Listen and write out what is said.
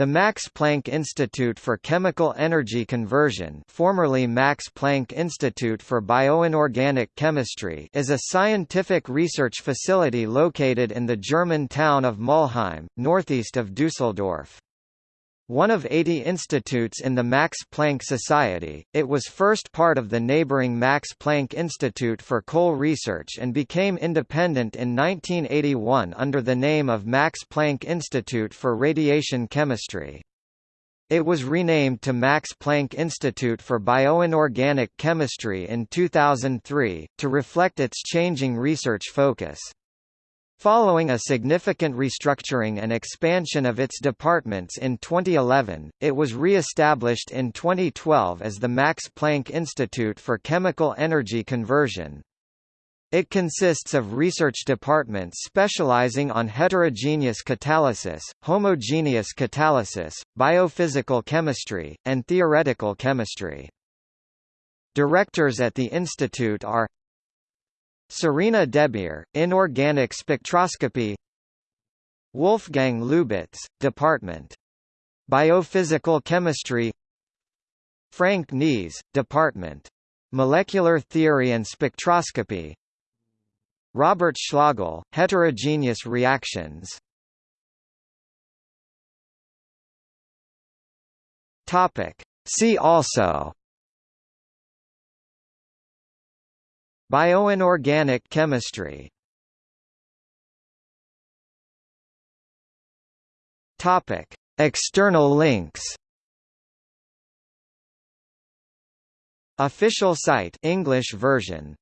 The Max Planck Institute for Chemical Energy Conversion formerly Max Planck Institute for Bioinorganic Chemistry is a scientific research facility located in the German town of Mulheim, northeast of Düsseldorf. One of 80 institutes in the Max Planck Society, it was first part of the neighboring Max Planck Institute for Coal Research and became independent in 1981 under the name of Max Planck Institute for Radiation Chemistry. It was renamed to Max Planck Institute for Bioinorganic Chemistry in 2003, to reflect its changing research focus. Following a significant restructuring and expansion of its departments in 2011, it was re-established in 2012 as the Max Planck Institute for Chemical Energy Conversion. It consists of research departments specializing on heterogeneous catalysis, homogeneous catalysis, biophysical chemistry, and theoretical chemistry. Directors at the institute are Serena DeBeer, Inorganic Spectroscopy Wolfgang Lubitz, Department. Biophysical Chemistry Frank Neese, Department. Molecular Theory and Spectroscopy Robert Schlögl, Heterogeneous Reactions. See also Bioinorganic chemistry. Topic: External links. Official site English version